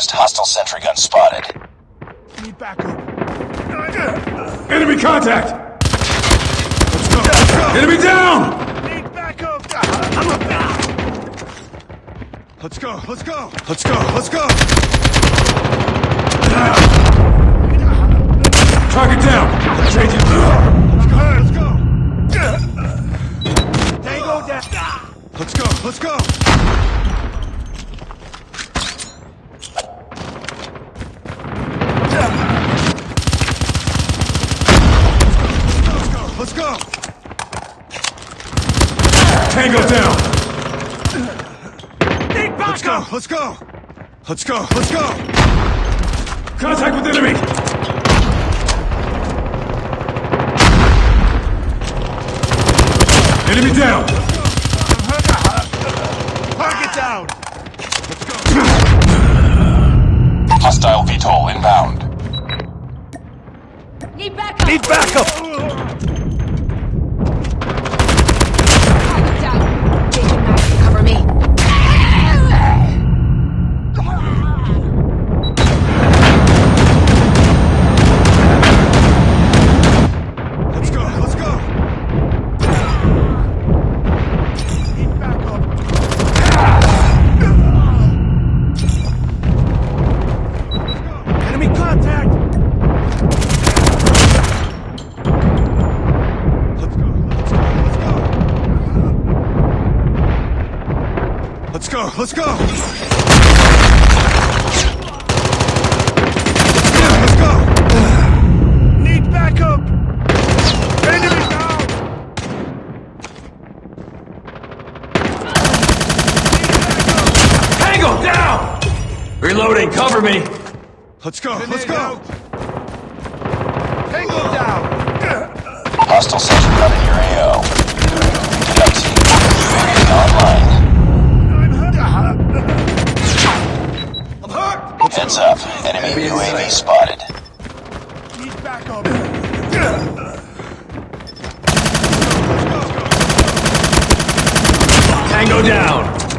advised, hostile sentry gun spotted. Need backup. Enemy contact! Let's go! Let's go! Enemy down! Need backup. Let's go. Let's go. Let's go. Let's go. Target Tango down! Need backup! Let's go. Let's go. Let's go. Let's go. Contact with enemy! Enemy down! Target down. Let's go! Hostile VTOL inbound. Need backup! Need backup. Let's go. Let's go. Let's go. Need backup. Enemy down. Tango down! Reloading, cover me! Let's go. Let's go. Tango down. Hostile sentry gun in your AO. Heads up. Enemy UAV spotted. Need backup. Tango down!